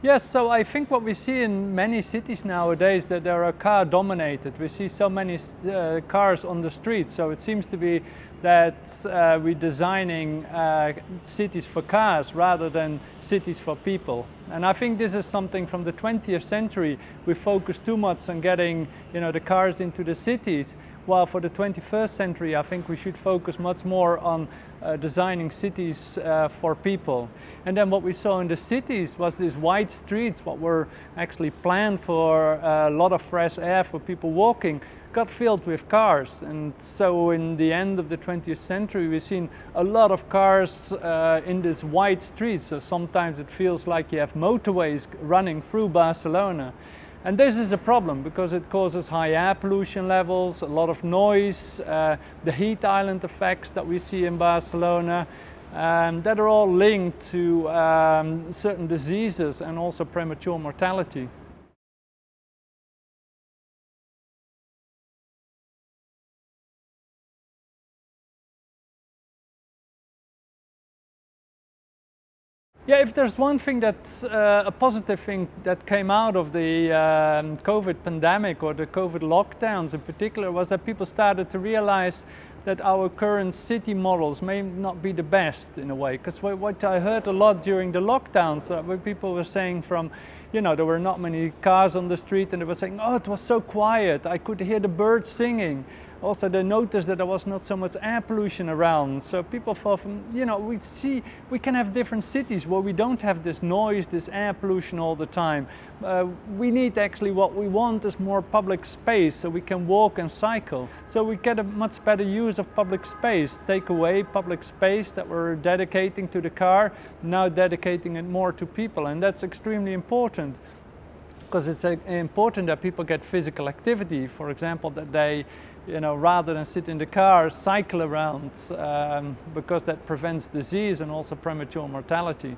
Yes, so I think what we see in many cities nowadays that they are car dominated. We see so many uh, cars on the streets, so it seems to be that uh, we're designing uh, cities for cars rather than cities for people. And I think this is something from the 20th century. We focus too much on getting you know, the cars into the cities, while for the 21st century I think we should focus much more on uh, designing cities uh, for people. And then what we saw in the cities was these wide streets, what were actually planned for a lot of fresh air for people walking, got filled with cars. And so in the end of the 20th century, we've seen a lot of cars uh, in these wide streets. So sometimes it feels like you have motorways running through Barcelona. And this is a problem because it causes high air pollution levels, a lot of noise, uh, the heat island effects that we see in Barcelona, um, that are all linked to um, certain diseases and also premature mortality. Yeah, if there's one thing that's uh, a positive thing that came out of the um, COVID pandemic or the COVID lockdowns in particular was that people started to realize that our current city models may not be the best in a way. Because what I heard a lot during the lockdowns, uh, people were saying from, you know, there were not many cars on the street and they were saying, oh, it was so quiet, I could hear the birds singing. Also they noticed that there was not so much air pollution around. So people thought, you know, we see, we can have different cities where we don't have this noise, this air pollution all the time. Uh, we need actually what we want is more public space so we can walk and cycle. So we get a much better use of public space, take away public space that we're dedicating to the car, now dedicating it more to people and that's extremely important because it's uh, important that people get physical activity. For example, that they, you know, rather than sit in the car, cycle around um, because that prevents disease and also premature mortality.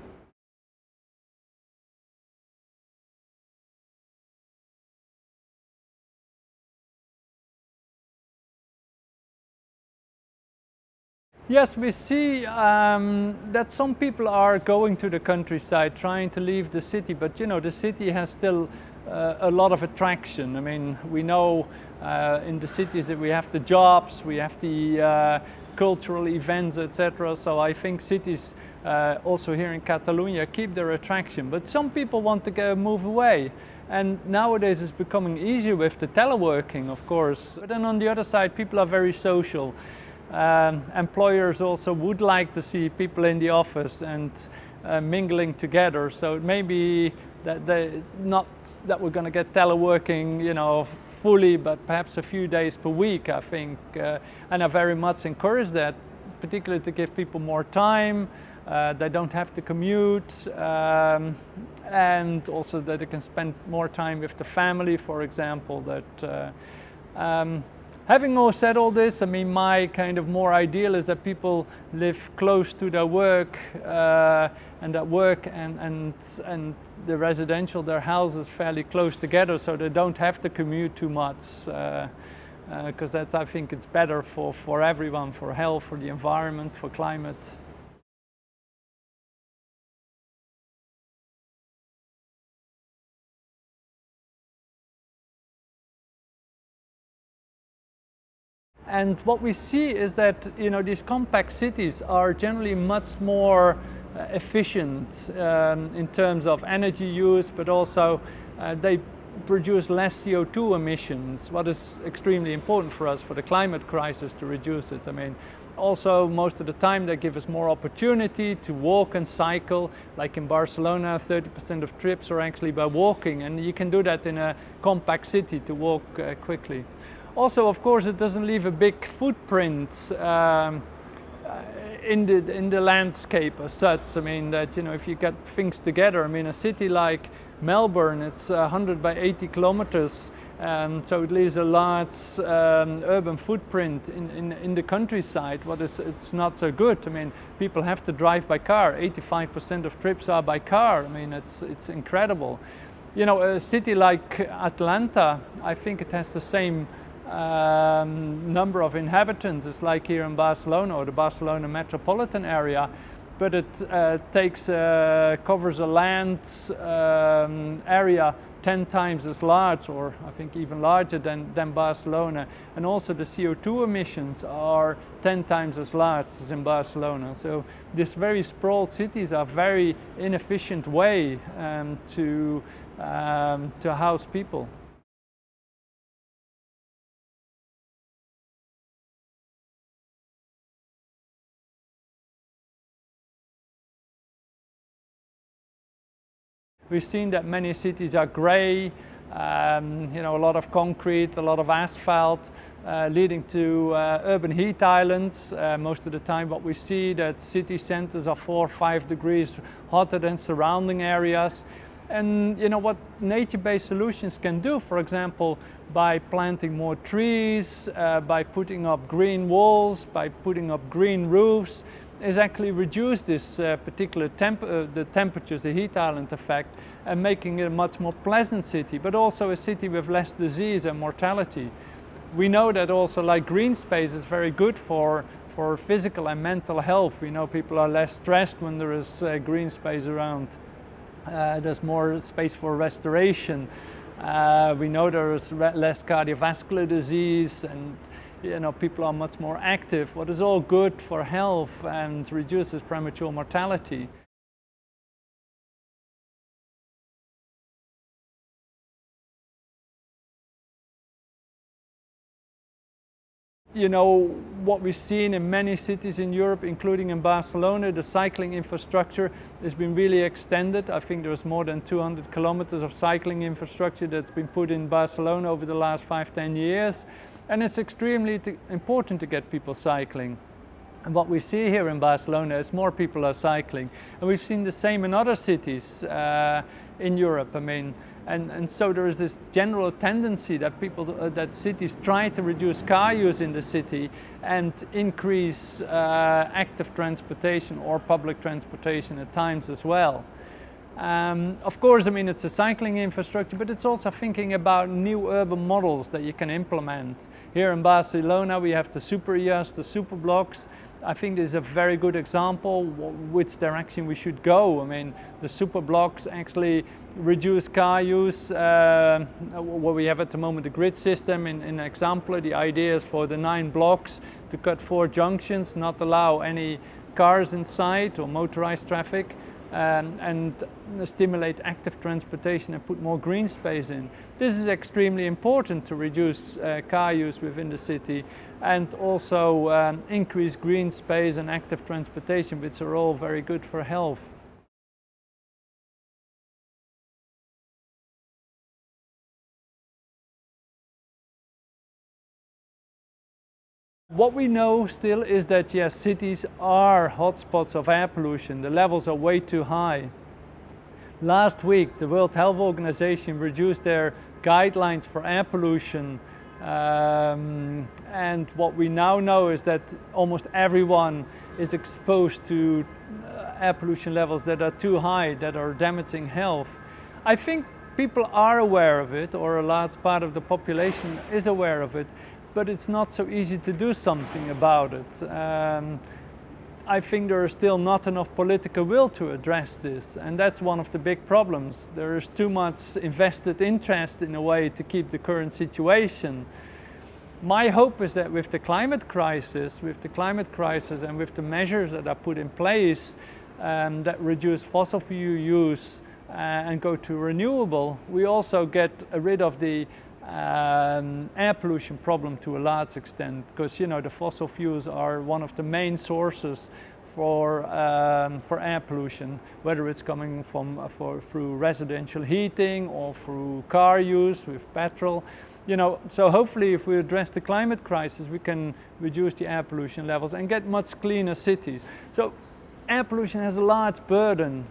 Yes, we see um, that some people are going to the countryside, trying to leave the city, but you know, the city has still uh, a lot of attraction. I mean, we know uh, in the cities that we have the jobs, we have the uh, cultural events, etc. So I think cities uh, also here in Catalonia keep their attraction, but some people want to go move away. And nowadays it's becoming easier with the teleworking, of course. But then on the other side, people are very social. Um, employers also would like to see people in the office and uh, mingling together. So it may be that they not that we're going to get teleworking, you know, fully, but perhaps a few days per week, I think. Uh, and I very much encourage that, particularly to give people more time. Uh, they don't have to commute, um, and also that they can spend more time with the family, for example. That. Uh, um, Having all said all this, I mean, my kind of more ideal is that people live close to their work uh, and that work and, and, and the residential, their houses fairly close together so they don't have to commute too much. Because uh, uh, that's, I think, it's better for, for everyone, for health, for the environment, for climate. And what we see is that you know, these compact cities are generally much more uh, efficient um, in terms of energy use, but also uh, they produce less CO2 emissions, what is extremely important for us for the climate crisis to reduce it. I mean, also most of the time they give us more opportunity to walk and cycle, like in Barcelona 30% of trips are actually by walking and you can do that in a compact city to walk uh, quickly. Also, of course, it doesn't leave a big footprint um, uh, in the in the landscape as such. I mean that you know if you get things together. I mean a city like Melbourne, it's 100 by 80 kilometers, um, so it leaves a large um, urban footprint in, in, in the countryside. What is it's not so good. I mean people have to drive by car. 85% of trips are by car. I mean it's it's incredible. You know a city like Atlanta, I think it has the same um, number of inhabitants. It's like here in Barcelona or the Barcelona metropolitan area. but it uh, takes, uh, covers a land um, area 10 times as large or I think even larger than, than Barcelona. And also the CO2 emissions are 10 times as large as in Barcelona. So these very sprawled cities are very inefficient way um, to, um, to house people. We've seen that many cities are grey, um, you know, a lot of concrete, a lot of asphalt, uh, leading to uh, urban heat islands. Uh, most of the time what we see that city centers are four or five degrees hotter than surrounding areas. And you know what nature-based solutions can do, for example, by planting more trees, uh, by putting up green walls, by putting up green roofs, is actually reduce this uh, particular temp uh, the temperatures, the heat island effect, and making it a much more pleasant city, but also a city with less disease and mortality. We know that also like green space is very good for, for physical and mental health. We know people are less stressed when there is uh, green space around. Uh, there's more space for restoration. Uh, we know there is less cardiovascular disease and you know, people are much more active, what is all good for health and reduces premature mortality. You know, what we've seen in many cities in Europe, including in Barcelona, the cycling infrastructure has been really extended. I think there's more than 200 kilometers of cycling infrastructure that's been put in Barcelona over the last five, 10 years. And it's extremely important to get people cycling. And what we see here in Barcelona is more people are cycling. And we've seen the same in other cities uh, in Europe. I mean, and, and so there is this general tendency that people, uh, that cities try to reduce car use in the city and increase uh, active transportation or public transportation at times as well. Um, of course, I mean, it's a cycling infrastructure, but it's also thinking about new urban models that you can implement. Here in Barcelona, we have the Superilles, the super blocks. I think this is a very good example which direction we should go. I mean, the super blocks actually reduce car use. Uh, what we have at the moment, the grid system in, in Eixample, the idea is for the nine blocks to cut four junctions, not allow any cars inside or motorized traffic um, and stimulate active transportation and put more green space in. This is extremely important to reduce uh, car use within the city and also um, increase green space and active transportation, which are all very good for health. What we know still is that yes, cities are hotspots of air pollution. The levels are way too high. Last week, the World Health Organization reduced their guidelines for air pollution. Um, and what we now know is that almost everyone is exposed to uh, air pollution levels that are too high, that are damaging health. I think people are aware of it, or a large part of the population is aware of it but it's not so easy to do something about it. Um, I think there is still not enough political will to address this and that's one of the big problems. There is too much invested interest in a way to keep the current situation. My hope is that with the climate crisis, with the climate crisis and with the measures that are put in place um, that reduce fossil fuel use uh, and go to renewable, we also get rid of the um, air pollution problem to a large extent because you know the fossil fuels are one of the main sources for, um, for air pollution, whether it's coming from uh, for, through residential heating or through car use with petrol. You know, so hopefully if we address the climate crisis, we can reduce the air pollution levels and get much cleaner cities. So air pollution has a large burden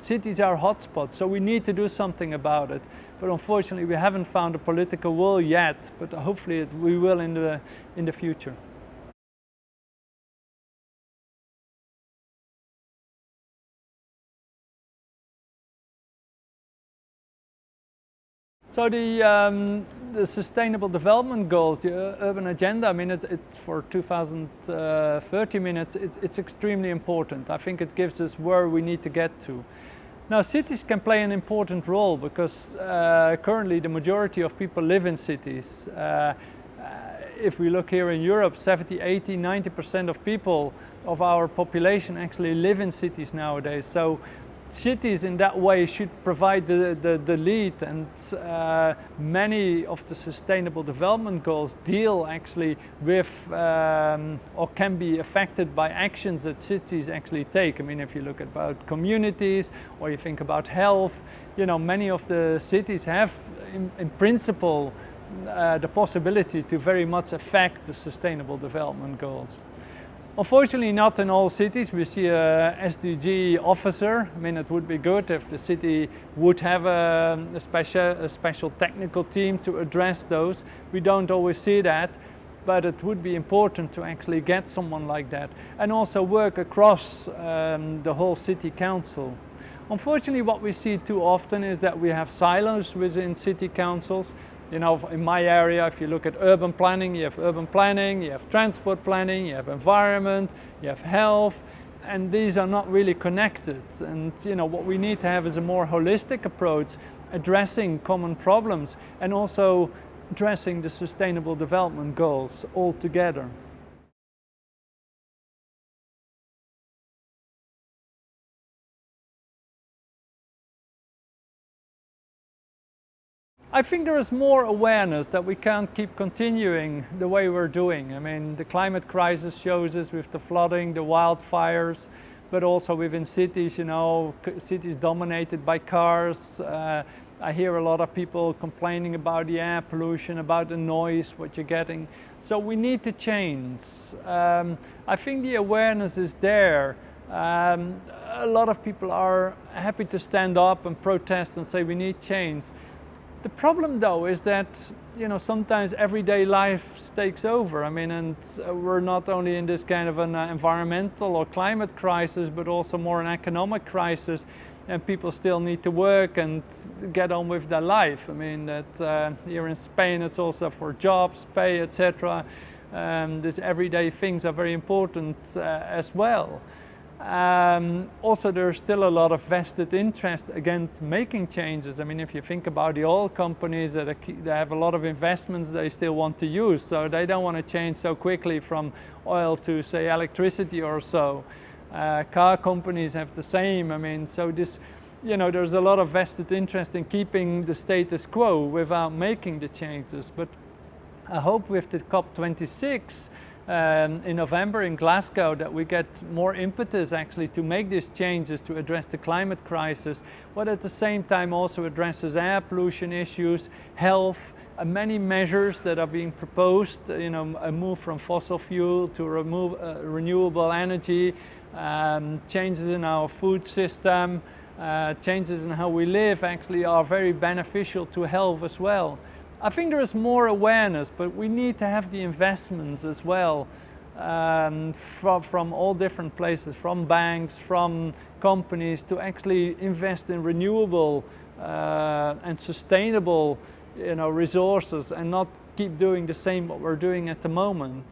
cities are hotspots, so we need to do something about it. But unfortunately, we haven't found a political will yet, but hopefully we will in the, in the future. So the, um, the Sustainable Development Goals, the Urban Agenda, I mean, it, it for 2030 minutes, it, it's extremely important. I think it gives us where we need to get to. Now cities can play an important role because uh, currently the majority of people live in cities. Uh, uh if we look here in Europe, 70, 80, 90% of people of our population actually live in cities nowadays. So cities in that way should provide the, the, the lead and uh, many of the sustainable development goals deal actually with um, or can be affected by actions that cities actually take. I mean if you look about communities or you think about health, you know many of the cities have in, in principle uh, the possibility to very much affect the sustainable development goals. Unfortunately not in all cities. We see a SDG officer. I mean it would be good if the city would have a, a, special, a special technical team to address those. We don't always see that but it would be important to actually get someone like that and also work across um, the whole city council. Unfortunately what we see too often is that we have silos within city councils you know, in my area, if you look at urban planning, you have urban planning, you have transport planning, you have environment, you have health, and these are not really connected. And you know, what we need to have is a more holistic approach, addressing common problems and also addressing the sustainable development goals all together. I think there is more awareness that we can't keep continuing the way we're doing. I mean, the climate crisis shows us with the flooding, the wildfires, but also within cities, you know, cities dominated by cars. Uh, I hear a lot of people complaining about the air pollution, about the noise, what you're getting. So we need to change. Um, I think the awareness is there. Um, a lot of people are happy to stand up and protest and say we need change. The problem though is that you know sometimes everyday life takes over. I mean, and uh, we're not only in this kind of an uh, environmental or climate crisis, but also more an economic crisis, and people still need to work and get on with their life. I mean, that uh, here in Spain, it's also for jobs, pay, etc. Um, these everyday things are very important uh, as well. Um, also, there's still a lot of vested interest against making changes. I mean, if you think about the oil companies that they have a lot of investments they still want to use, so they don't want to change so quickly from oil to, say, electricity or so. Uh, car companies have the same. I mean, so this, you know, there's a lot of vested interest in keeping the status quo without making the changes. But I hope with the COP26, um, in November in Glasgow that we get more impetus actually to make these changes to address the climate crisis, but at the same time also addresses air pollution issues, health, uh, many measures that are being proposed, uh, you know, a move from fossil fuel to remove, uh, renewable energy, um, changes in our food system, uh, changes in how we live actually are very beneficial to health as well. I think there is more awareness, but we need to have the investments as well um, from, from all different places, from banks, from companies to actually invest in renewable uh, and sustainable you know, resources and not keep doing the same what we're doing at the moment.